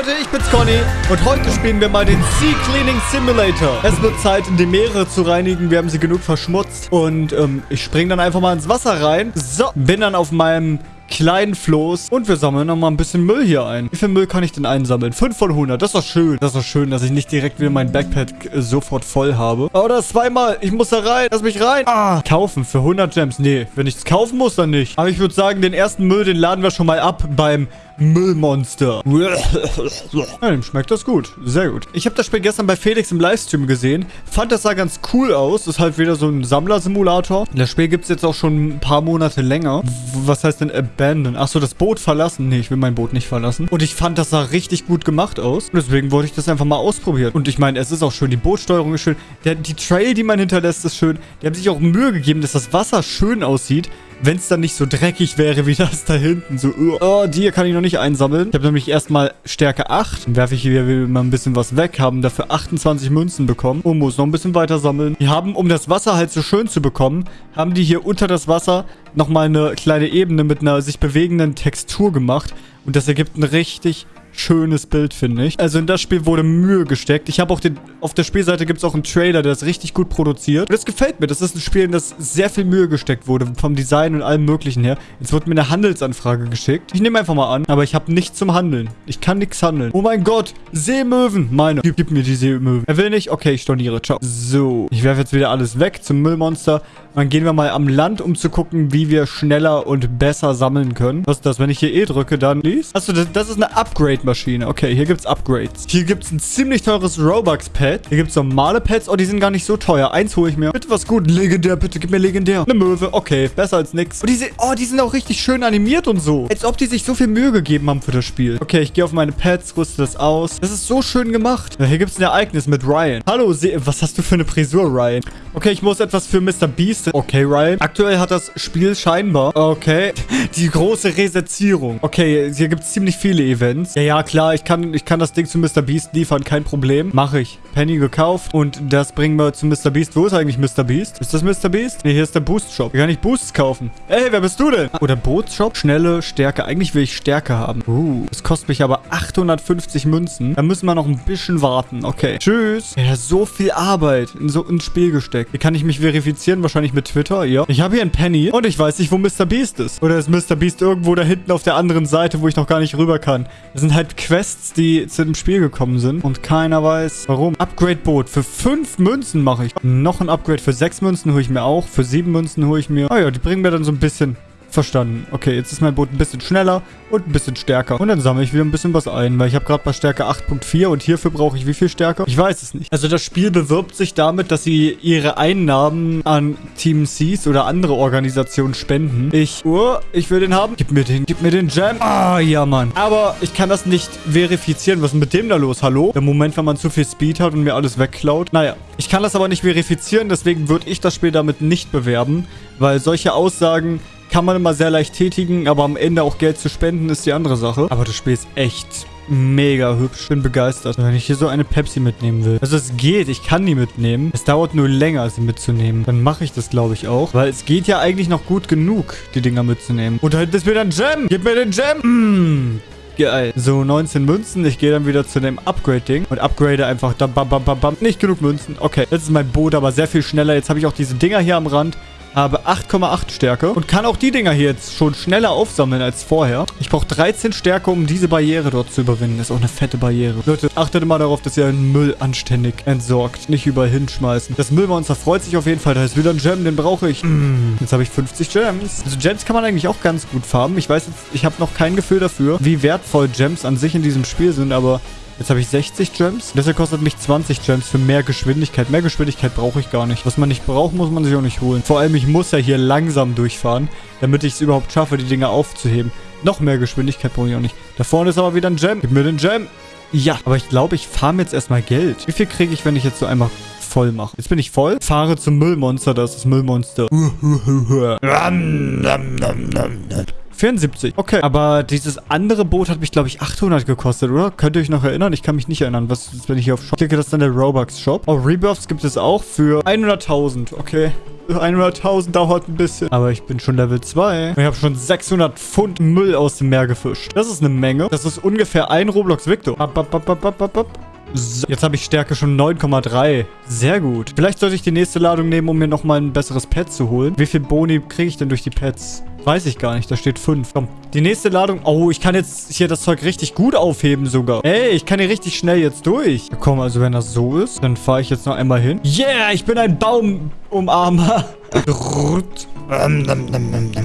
Leute, ich bin's Conny und heute spielen wir mal den Sea Cleaning Simulator. Es wird Zeit, die Meere zu reinigen. Wir haben sie genug verschmutzt und ähm, ich springe dann einfach mal ins Wasser rein. So, bin dann auf meinem kleinen Floß. Und wir sammeln nochmal ein bisschen Müll hier ein. Wie viel Müll kann ich denn einsammeln? 5 von 100. Das ist doch schön. Das ist doch schön, dass ich nicht direkt wieder mein Backpack äh, sofort voll habe. Oder zweimal. Ich muss da rein. Lass mich rein. Ah. Kaufen für 100 Gems. Nee, wenn ich es kaufen muss, dann nicht. Aber ich würde sagen, den ersten Müll, den laden wir schon mal ab beim Müllmonster. Ja, dem schmeckt das gut. Sehr gut. Ich habe das Spiel gestern bei Felix im Livestream gesehen. Fand das sah ganz cool aus. Ist halt wieder so ein Sammlersimulator. Das Spiel gibt es jetzt auch schon ein paar Monate länger. Was heißt denn abandon? Achso, das Boot verlassen. Nee, ich will mein Boot nicht verlassen. Und ich fand, das sah richtig gut gemacht aus. Und deswegen wollte ich das einfach mal ausprobieren. Und ich meine, es ist auch schön. Die Bootsteuerung ist schön. Der, die Trail, die man hinterlässt, ist schön. Die haben sich auch Mühe gegeben, dass das Wasser schön aussieht wenn es dann nicht so dreckig wäre wie das da hinten. So, oh, die kann ich noch nicht einsammeln. Ich habe nämlich erstmal Stärke 8. Dann werfe ich hier mal ein bisschen was weg. Haben dafür 28 Münzen bekommen. Und muss noch ein bisschen weiter sammeln. Die haben, um das Wasser halt so schön zu bekommen, haben die hier unter das Wasser nochmal eine kleine Ebene mit einer sich bewegenden Textur gemacht. Und das ergibt ein richtig schönes Bild, finde ich. Also in das Spiel wurde Mühe gesteckt. Ich habe auch den... Auf der Spielseite gibt es auch einen Trailer, der ist richtig gut produziert. Und das gefällt mir. Das ist ein Spiel, in das sehr viel Mühe gesteckt wurde. Vom Design und allem möglichen her. Jetzt wird mir eine Handelsanfrage geschickt. Ich nehme einfach mal an. Aber ich habe nichts zum Handeln. Ich kann nichts handeln. Oh mein Gott. Seemöwen. Meine. Gib, gib mir die Seemöwen. Er will nicht? Okay, ich storniere. Ciao. So. Ich werfe jetzt wieder alles weg zum Müllmonster. Dann gehen wir mal am Land, um zu gucken, wie wir schneller und besser sammeln können. Was ist das? Wenn ich hier E drücke, dann liest. Achso, das, das ist eine Upgrade-Maschine. Okay, hier gibt es Upgrades. Hier gibt es ein ziemlich teures Robux-Pad. Hier gibt es normale Pads. Oh, die sind gar nicht so teuer. Eins hole ich mir. Bitte was gut. Legendär, bitte gib mir legendär. Eine Möwe. Okay, besser als nix. Und diese, oh, die sind auch richtig schön animiert und so. Als ob die sich so viel Mühe gegeben haben für das Spiel. Okay, ich gehe auf meine Pads, rüste das aus. Das ist so schön gemacht. Ja, hier gibt es ein Ereignis mit Ryan. Hallo, was hast du für eine Frisur, Ryan? Okay, ich muss etwas für Mr. Beast nächste. Okay, Ryan. Aktuell hat das Spiel scheinbar... Okay. Die große Resetzierung. Okay, hier gibt es ziemlich viele Events. Ja, ja, klar. Ich kann, ich kann das Ding zu Mr. Beast liefern. Kein Problem. Mache ich. Penny gekauft. Und das bringen wir zu Mr. Beast. Wo ist eigentlich Mr. Beast? Ist das Mr. Beast? Ne, hier ist der Boost Shop. Hier kann ich Boosts kaufen. Ey, wer bist du denn? Oder Bootsshop? Schnelle Stärke. Eigentlich will ich Stärke haben. Uh, das kostet mich aber 850 Münzen. Da müssen wir noch ein bisschen warten. Okay. Tschüss. Ja, so viel Arbeit in so ein Spiel gesteckt. Hier kann ich mich verifizieren. Wahrscheinlich nicht mit Twitter, ja. Ich habe hier einen Penny und ich weiß nicht, wo Mr. Beast ist. Oder ist Mr. Beast irgendwo da hinten auf der anderen Seite, wo ich noch gar nicht rüber kann. Das sind halt Quests, die zu dem Spiel gekommen sind und keiner weiß, warum. Upgrade-Boot. Für fünf Münzen mache ich. Noch ein Upgrade für sechs Münzen hole ich mir auch. Für sieben Münzen hole ich mir. Ah ja, die bringen mir dann so ein bisschen Verstanden. Okay, jetzt ist mein Boot ein bisschen schneller und ein bisschen stärker. Und dann sammle ich wieder ein bisschen was ein, weil ich habe gerade bei Stärke 8.4 und hierfür brauche ich wie viel Stärke? Ich weiß es nicht. Also das Spiel bewirbt sich damit, dass sie ihre Einnahmen an Team Seas oder andere Organisationen spenden. Ich, oh, ich will den haben. Gib mir den, gib mir den Jam. Ah, ja, Mann. Aber ich kann das nicht verifizieren. Was ist mit dem da los? Hallo? Der Moment, wenn man zu viel Speed hat und mir alles wegklaut. Naja, ich kann das aber nicht verifizieren, deswegen würde ich das Spiel damit nicht bewerben, weil solche Aussagen kann man immer sehr leicht tätigen, aber am Ende auch Geld zu spenden ist die andere Sache. Aber das Spiel ist echt mega hübsch. Bin begeistert. Wenn ich hier so eine Pepsi mitnehmen will. Also es geht. Ich kann die mitnehmen. Es dauert nur länger, sie mitzunehmen. Dann mache ich das, glaube ich, auch. Weil es geht ja eigentlich noch gut genug, die Dinger mitzunehmen. Und da hinten ist wieder ein Gem. Gib mir den Gem. Mmh. Geil. So, 19 Münzen. Ich gehe dann wieder zu dem Upgrade-Ding und upgrade einfach. Da, bam, bam, bam, bam. Nicht genug Münzen. Okay, jetzt ist mein Boot aber sehr viel schneller. Jetzt habe ich auch diese Dinger hier am Rand habe 8,8 Stärke und kann auch die Dinger hier jetzt schon schneller aufsammeln als vorher. Ich brauche 13 Stärke, um diese Barriere dort zu überwinden. Das ist auch eine fette Barriere. Leute, achtet immer darauf, dass ihr den Müll anständig entsorgt. Nicht überall hinschmeißen. Das Müllmonster freut sich auf jeden Fall. Da ist wieder ein Gem, den brauche ich. Mm, jetzt habe ich 50 Gems. Also Gems kann man eigentlich auch ganz gut farben. Ich weiß jetzt, ich habe noch kein Gefühl dafür, wie wertvoll Gems an sich in diesem Spiel sind, aber Jetzt habe ich 60 Gems. Hier kostet mich 20 Gems für mehr Geschwindigkeit. Mehr Geschwindigkeit brauche ich gar nicht. Was man nicht braucht, muss man sich auch nicht holen. Vor allem, ich muss ja hier langsam durchfahren, damit ich es überhaupt schaffe, die Dinger aufzuheben. Noch mehr Geschwindigkeit brauche ich auch nicht. Da vorne ist aber wieder ein Gem. Gib mir den Gem. Ja, aber ich glaube, ich farm jetzt erstmal Geld. Wie viel kriege ich, wenn ich jetzt so einmal voll mache? Jetzt bin ich voll. Fahre zum Müllmonster. Das ist das Müllmonster. 74. Okay. Aber dieses andere Boot hat mich, glaube ich, 800 gekostet, oder? Könnt ihr euch noch erinnern? Ich kann mich nicht erinnern. Was ist, wenn ich hier auf Shop klicke? Das ist dann der Robux-Shop. Oh, Rebirths gibt es auch für 100.000. Okay. 100.000 dauert ein bisschen. Aber ich bin schon Level 2. Ich habe schon 600 Pfund Müll aus dem Meer gefischt. Das ist eine Menge. Das ist ungefähr ein Roblox Victor. Ab, ab, ab, ab, ab, ab. So, jetzt habe ich Stärke schon 9,3. Sehr gut. Vielleicht sollte ich die nächste Ladung nehmen, um mir nochmal ein besseres Pet zu holen. Wie viel Boni kriege ich denn durch die Pets? Weiß ich gar nicht. Da steht 5. Komm. Die nächste Ladung. Oh, ich kann jetzt hier das Zeug richtig gut aufheben sogar. Ey, ich kann hier richtig schnell jetzt durch. Komm, also wenn das so ist, dann fahre ich jetzt noch einmal hin. Yeah, ich bin ein Baumumarmer.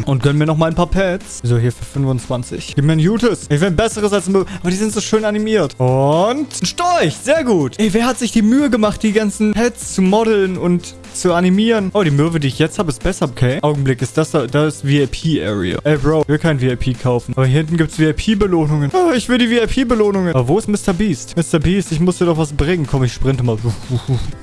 Und gönn mir noch mal ein paar Pets. So, hier für 25. Gib mir ein Jutes. Ich will ein besseres als ein Mö Aber die sind so schön animiert. Und ein Storch. Sehr gut. Ey, wer hat sich die Mühe gemacht, die ganzen Pets zu modeln und zu animieren? Oh, die Möwe, die ich jetzt habe, ist besser. Okay. Augenblick, ist das da? Da ist VIP-Area. Ey, Bro, ich will kein VIP kaufen. Aber hier hinten gibt es VIP-Belohnungen. Oh, ich will die VIP-Belohnungen. Aber wo ist Mr. Beast? Mr. Beast, ich muss dir doch was bringen. Komm, ich sprinte mal.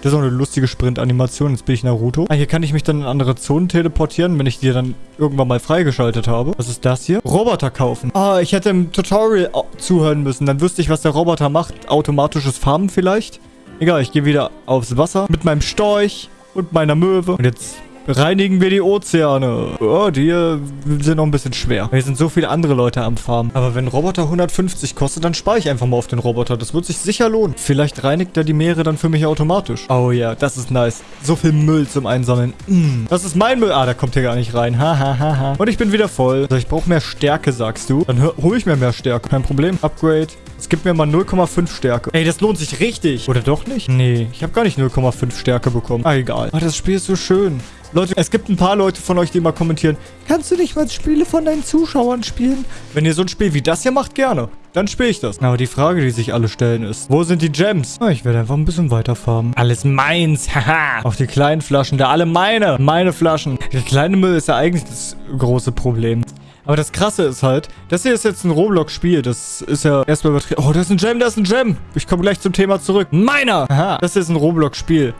Das ist auch eine lustige Sprint-Animation. Jetzt bin ich Naruto. Ah, hier kann ich mich dann in andere Zonen teleportieren, wenn ich die dann irgendwann mal freigeschaltet habe. Was ist das hier? Roboter kaufen. Ah, ich hätte im Tutorial zuhören müssen. Dann wüsste ich, was der Roboter macht. Automatisches Farmen vielleicht. Egal, ich gehe wieder aufs Wasser mit meinem Storch und meiner Möwe. Und jetzt reinigen wir die Ozeane. Oh, die äh, sind noch ein bisschen schwer. Hier sind so viele andere Leute am Farmen. Aber wenn Roboter 150 kostet, dann spare ich einfach mal auf den Roboter. Das wird sich sicher lohnen. Vielleicht reinigt er die Meere dann für mich automatisch. Oh ja, das ist nice. So viel Müll zum Einsammeln. Mm. Das ist mein Müll. Ah, der kommt hier gar nicht rein. Ha, ha, ha, ha. Und ich bin wieder voll. Also ich brauche mehr Stärke, sagst du. Dann hole ich mir mehr Stärke. Kein Problem. Upgrade. Es gibt mir mal 0,5 Stärke. Ey, das lohnt sich richtig. Oder doch nicht? Nee, ich habe gar nicht 0,5 Stärke bekommen. Ah, egal. Ah, das Spiel ist so schön. Leute, es gibt ein paar Leute von euch, die immer kommentieren, kannst du nicht mal Spiele von deinen Zuschauern spielen? Wenn ihr so ein Spiel wie das hier macht, gerne. Dann spiele ich das. Aber die Frage, die sich alle stellen ist, wo sind die Gems? Ah, ich werde einfach ein bisschen weiterfarmen. Alles meins, haha. Auch die kleinen Flaschen, da alle meine. Meine Flaschen. Der kleine Müll ist ja eigentlich das große Problem. Aber das Krasse ist halt, das hier ist jetzt ein Roblox-Spiel. Das ist ja erstmal übertrieben. Oh, das ist ein Gem, das ist ein Gem. Ich komme gleich zum Thema zurück. Meiner! Aha, das ist ein Roblox-Spiel.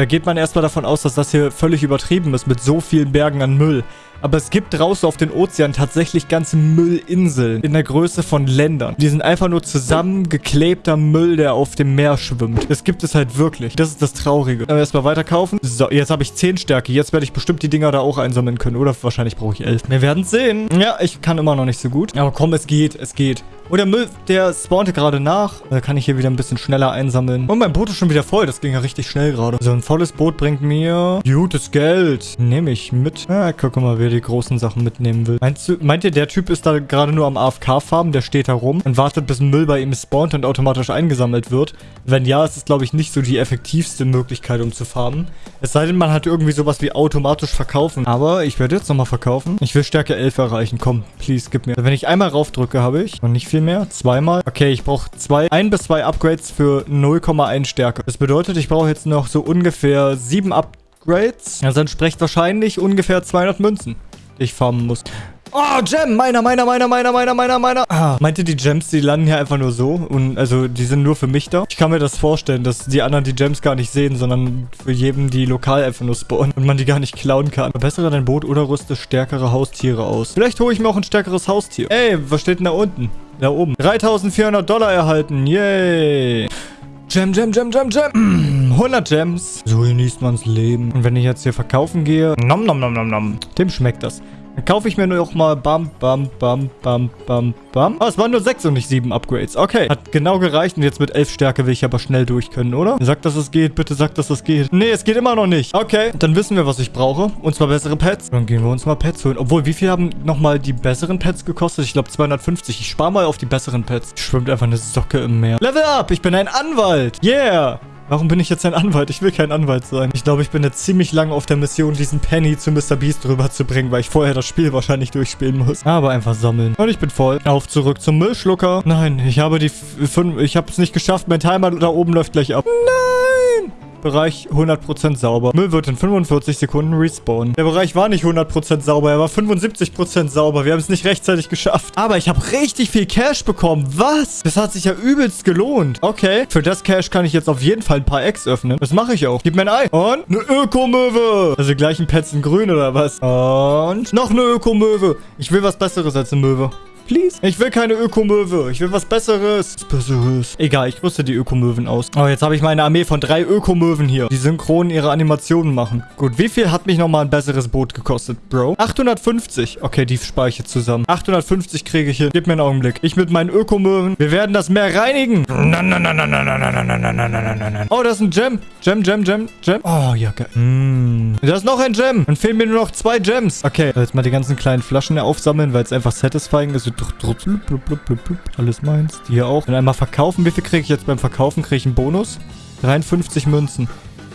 Da geht man erstmal davon aus, dass das hier völlig übertrieben ist mit so vielen Bergen an Müll. Aber es gibt draußen auf den Ozean tatsächlich ganze Müllinseln in der Größe von Ländern. Die sind einfach nur zusammengeklebter Müll, der auf dem Meer schwimmt. Das gibt es halt wirklich. Das ist das Traurige. Aber erstmal weiter kaufen. So, jetzt habe ich 10 Stärke. Jetzt werde ich bestimmt die Dinger da auch einsammeln können. Oder wahrscheinlich brauche ich 11. Wir werden sehen. Ja, ich kann immer noch nicht so gut. Aber komm, es geht. Es geht. Und der Müll, der spawnte gerade nach. Da kann ich hier wieder ein bisschen schneller einsammeln. Und mein Boot ist schon wieder voll. Das ging ja richtig schnell gerade. So, ein volles Boot bringt mir gutes Geld. Nehme ich mit. Ja, guck mal, wer die großen Sachen mitnehmen will. Meinst du, meint ihr, der Typ ist da gerade nur am AFK-Farben? Der steht da rum und wartet, bis ein Müll bei ihm spawnt und automatisch eingesammelt wird? Wenn ja, ist es, glaube ich, nicht so die effektivste Möglichkeit, um zu farmen. Es sei denn, man hat irgendwie sowas wie automatisch verkaufen. Aber ich werde jetzt nochmal verkaufen. Ich will Stärke 11 erreichen. Komm, please, gib mir. Wenn ich einmal raufdrücke, habe ich. Und nicht viel mehr. Zweimal. Okay, ich brauche zwei, ein bis zwei Upgrades für 0,1 Stärke. Das bedeutet, ich brauche jetzt noch so ungefähr sieben Upgrades. Das entspricht wahrscheinlich ungefähr 200 Münzen, die ich farmen muss. Oh, Gem! Meiner, meiner, meiner, meiner, meiner, meiner, meiner. Ah, meint ihr, die Gems, die landen hier einfach nur so? Und also, die sind nur für mich da? Ich kann mir das vorstellen, dass die anderen die Gems gar nicht sehen, sondern für jeden, die lokal einfach nur spawnen und man die gar nicht klauen kann. Verbessere dein Boot oder rüste stärkere Haustiere aus. Vielleicht hole ich mir auch ein stärkeres Haustier. Ey, was steht denn da unten? Da oben. 3400 Dollar erhalten. Yay. Gem, Gem, Gem, Gem, Gem. 100 Gems. So genießt man's Leben. Und wenn ich jetzt hier verkaufen gehe, nom, nom, nom, nom, nom. Dem schmeckt das. Dann kaufe ich mir nur noch mal bam, bam, bam, bam, bam, bam. Oh, es waren nur sechs und nicht sieben Upgrades. Okay, hat genau gereicht. Und jetzt mit elf Stärke will ich aber schnell durch können, oder? Sagt, dass es geht. Bitte sagt, dass es geht. Nee, es geht immer noch nicht. Okay, dann wissen wir, was ich brauche. Und zwar bessere Pets. Dann gehen wir uns mal Pets holen. Obwohl, wie viel haben nochmal die besseren Pets gekostet? Ich glaube 250. Ich spare mal auf die besseren Pets. Schwimmt einfach eine Socke im Meer. Level up! Ich bin ein Anwalt. Yeah! Warum bin ich jetzt ein Anwalt? Ich will kein Anwalt sein. Ich glaube, ich bin jetzt ziemlich lange auf der Mission, diesen Penny zu Mr. Beast rüberzubringen, weil ich vorher das Spiel wahrscheinlich durchspielen muss. Aber einfach sammeln. Und ich bin voll. Auf zurück zum Müllschlucker. Nein, ich habe die fünf... Ich habe es nicht geschafft. Mein Timer da oben läuft gleich ab. Nein! Bereich 100% sauber. Müll wird in 45 Sekunden respawnen. Der Bereich war nicht 100% sauber, er war 75% sauber. Wir haben es nicht rechtzeitig geschafft. Aber ich habe richtig viel Cash bekommen. Was? Das hat sich ja übelst gelohnt. Okay, für das Cash kann ich jetzt auf jeden Fall ein paar Eggs öffnen. Das mache ich auch. Gib mir ein Ei. Und eine Ökomöwe. Also gleich ein Pets in grün oder was? Und noch eine Ökomöwe. Ich will was Besseres als eine Möwe please? Ich will keine Ökomöwe. Ich will was Besseres. Was Besseres. Egal, ich rüste die Ökomöwen aus. Oh, jetzt habe ich meine Armee von drei Ökomöwen hier, die synchron ihre Animationen machen. Gut, wie viel hat mich nochmal ein besseres Boot gekostet, Bro? 850. Okay, die spare ich zusammen. 850 kriege ich hin. Gib mir einen Augenblick. Ich mit meinen Ökomöwen. Wir werden das Meer reinigen. Oh, das ist ein Gem. Gem, Gem, Gem, Gem. Oh, ja, geil. Mm. Da ist noch ein Gem. Dann fehlen mir nur noch zwei Gems. Okay, jetzt mal die ganzen kleinen Flaschen aufsammeln, weil es einfach satisfying ist. Alles meins. Die hier auch. Dann einmal verkaufen. Wie viel kriege ich jetzt beim Verkaufen? Kriege ich einen Bonus? 53 Münzen.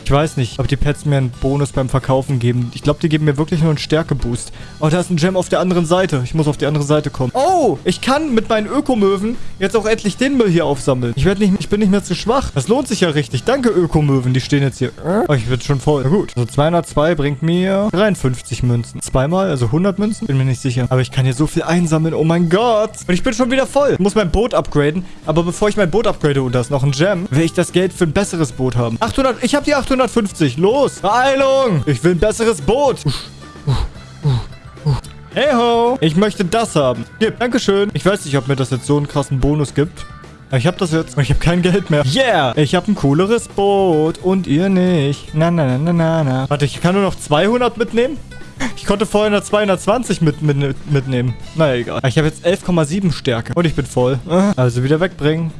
Ich weiß nicht, ob die Pets mir einen Bonus beim Verkaufen geben. Ich glaube, die geben mir wirklich nur einen Stärkeboost. Oh, da ist ein Gem auf der anderen Seite. Ich muss auf die andere Seite kommen. Oh, ich kann mit meinen Ökomöwen jetzt auch endlich den Müll hier aufsammeln. Ich, werde nicht, ich bin nicht mehr zu schwach. Das lohnt sich ja richtig. Danke, Ökomöwen. Die stehen jetzt hier. Oh, ich bin schon voll. Na gut. Also 202 bringt mir 53 Münzen. Zweimal, also 100 Münzen? Bin mir nicht sicher. Aber ich kann hier so viel einsammeln. Oh mein Gott. Und ich bin schon wieder voll. Ich muss mein Boot upgraden. Aber bevor ich mein Boot upgrade und da ist noch ein Gem, will ich das Geld für ein besseres Boot haben. 800. Ich habe die 800 850. Los. Beeilung. Ich will ein besseres Boot. Hey ho. Ich möchte das haben. Hier, Dankeschön. Ich weiß nicht, ob mir das jetzt so einen krassen Bonus gibt. Ich habe das jetzt. Ich habe kein Geld mehr. Yeah. Ich habe ein cooleres Boot. Und ihr nicht. Na, na, na, na, na, na. Warte, ich kann nur noch 200 mitnehmen? Ich konnte vorhin eine 220 mit, mit, mitnehmen. Naja, egal. Ich habe jetzt 11,7 Stärke. Und ich bin voll. Also wieder wegbringen.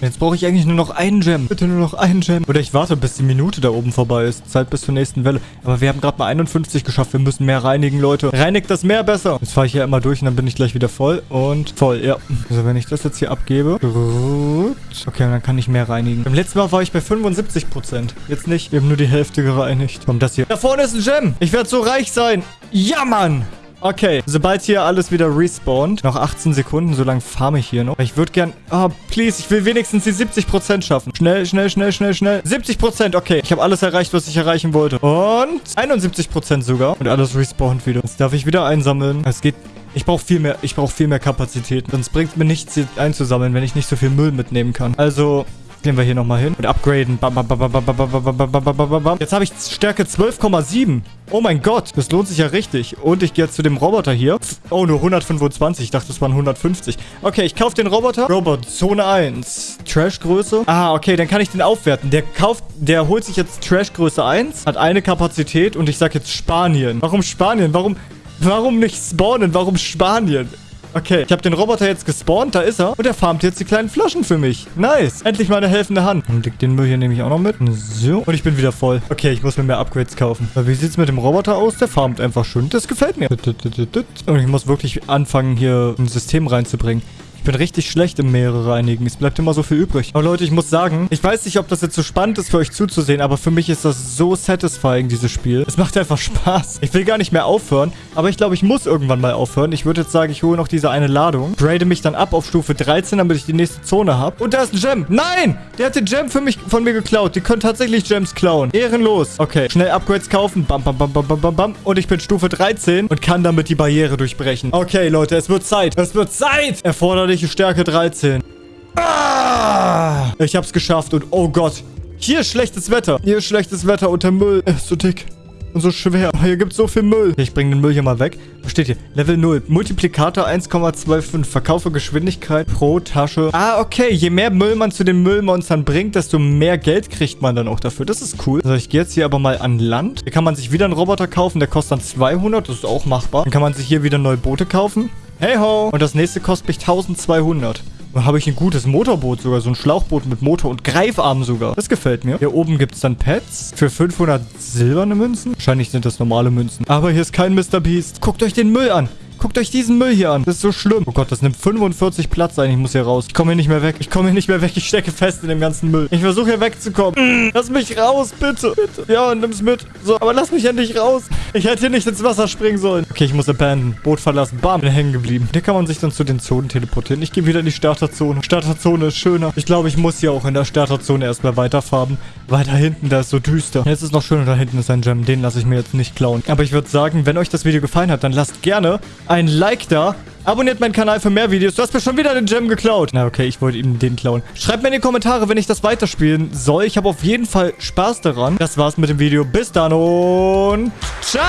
Jetzt brauche ich eigentlich nur noch einen Gem. Bitte nur noch einen Gem. Oder ich warte, bis die Minute da oben vorbei ist. Zeit bis zur nächsten Welle. Aber wir haben gerade mal 51 geschafft. Wir müssen mehr reinigen, Leute. Reinigt das Meer besser. Jetzt fahre ich hier immer durch und dann bin ich gleich wieder voll. Und voll, ja. Also wenn ich das jetzt hier abgebe. Gut. Okay, dann kann ich mehr reinigen. Beim letzten Mal war ich bei 75%. Jetzt nicht. Wir haben nur die Hälfte gereinigt. Komm, das hier. Da vorne ist ein Gem. Ich werde so reich sein. Ja, Mann. Okay, sobald hier alles wieder respawnt, noch 18 Sekunden, so lange farme ich hier noch. Ich würde gern, oh, please, ich will wenigstens die 70% schaffen. Schnell, schnell, schnell, schnell, schnell. 70%, okay. Ich habe alles erreicht, was ich erreichen wollte. Und 71% sogar. Und alles respawnt wieder. Jetzt darf ich wieder einsammeln. Es geht ich brauche viel mehr, ich brauche viel mehr Kapazitäten. Sonst bringt mir nichts, einzusammeln, wenn ich nicht so viel Müll mitnehmen kann. Also, Gehen wir hier nochmal hin und upgraden. Jetzt habe ich Stärke 12,7. Oh mein Gott, das lohnt sich ja richtig. Und ich gehe jetzt zu dem Roboter hier. Oh, nur 125. Ich dachte, das waren 150. Okay, ich kaufe den Roboter. Robot, Zone 1. Trashgröße. Ah, okay, dann kann ich den aufwerten. Der kauft, der holt sich jetzt Trashgröße 1, hat eine Kapazität und ich sage jetzt Spanien. Warum Spanien? Warum, warum nicht spawnen? Warum Spanien? Okay, ich habe den Roboter jetzt gespawnt. Da ist er. Und er farmt jetzt die kleinen Flaschen für mich. Nice. Endlich mal eine helfende Hand. Und den Müll hier nehme ich auch noch mit. So. Und ich bin wieder voll. Okay, ich muss mir mehr Upgrades kaufen. Wie sieht es mit dem Roboter aus? Der farmt einfach schön. Das gefällt mir. Und ich muss wirklich anfangen, hier ein System reinzubringen bin richtig schlecht im Meere reinigen. Es bleibt immer so viel übrig. Aber Leute, ich muss sagen, ich weiß nicht, ob das jetzt so spannend ist für euch zuzusehen, aber für mich ist das so satisfying, dieses Spiel. Es macht einfach Spaß. Ich will gar nicht mehr aufhören, aber ich glaube, ich muss irgendwann mal aufhören. Ich würde jetzt sagen, ich hole noch diese eine Ladung, grade mich dann ab auf Stufe 13, damit ich die nächste Zone habe. Und da ist ein Gem. Nein! Der hat den Gem für mich, von mir geklaut. Die können tatsächlich Gems klauen. Ehrenlos. Okay, schnell Upgrades kaufen. Bam, bam, bam, bam, bam, bam, bam. Und ich bin Stufe 13 und kann damit die Barriere durchbrechen. Okay, Leute, es wird Zeit. Es wird Zeit! Erforderlich Körperliche Stärke 13. Ah! Ich hab's geschafft und oh Gott. Hier ist schlechtes Wetter. Hier ist schlechtes Wetter und der Müll ist so dick. Und so schwer. Hier gibt's so viel Müll. Ich bringe den Müll hier mal weg. Was steht hier? Level 0. Multiplikator 1,25. Verkaufe Geschwindigkeit pro Tasche. Ah, okay. Je mehr Müll man zu den Müllmonstern bringt, desto mehr Geld kriegt man dann auch dafür. Das ist cool. Also ich gehe jetzt hier aber mal an Land. Hier kann man sich wieder einen Roboter kaufen. Der kostet dann 200. Das ist auch machbar. Dann kann man sich hier wieder neue Boote kaufen. Hey ho! Und das nächste kostet mich 1200. Da habe ich ein gutes Motorboot sogar. So ein Schlauchboot mit Motor und Greifarm sogar. Das gefällt mir. Hier oben gibt es dann Pets für 500 silberne Münzen. Wahrscheinlich sind das normale Münzen. Aber hier ist kein Mr. Beast. Guckt euch den Müll an. Guckt euch diesen Müll hier an. Das ist so schlimm. Oh Gott, das nimmt 45 Platz ein. Ich muss hier raus. Ich komme hier nicht mehr weg. Ich komme hier nicht mehr weg. Ich stecke fest in dem ganzen Müll. Ich versuche hier wegzukommen. Lass mich raus, bitte. Bitte. Ja, nimm's mit. So, aber lass mich endlich raus. Ich hätte hier nicht ins Wasser springen sollen. Okay, ich muss abandon. Boot verlassen. Bam, bin hängen geblieben. Hier kann man sich dann zu den Zonen teleportieren. Ich gehe wieder in die Starterzone. Starterzone ist schöner. Ich glaube, ich muss hier auch in der Starterzone erstmal weiterfahren weil da hinten, da ist so düster. Jetzt ist noch schön, da hinten ist ein Gem. Den lasse ich mir jetzt nicht klauen. Aber ich würde sagen, wenn euch das Video gefallen hat, dann lasst gerne ein Like da. Abonniert meinen Kanal für mehr Videos. Du hast mir schon wieder den Gem geklaut. Na, okay, ich wollte ihm den klauen. Schreibt mir in die Kommentare, wenn ich das weiterspielen soll. Ich habe auf jeden Fall Spaß daran. Das war's mit dem Video. Bis dann und ciao!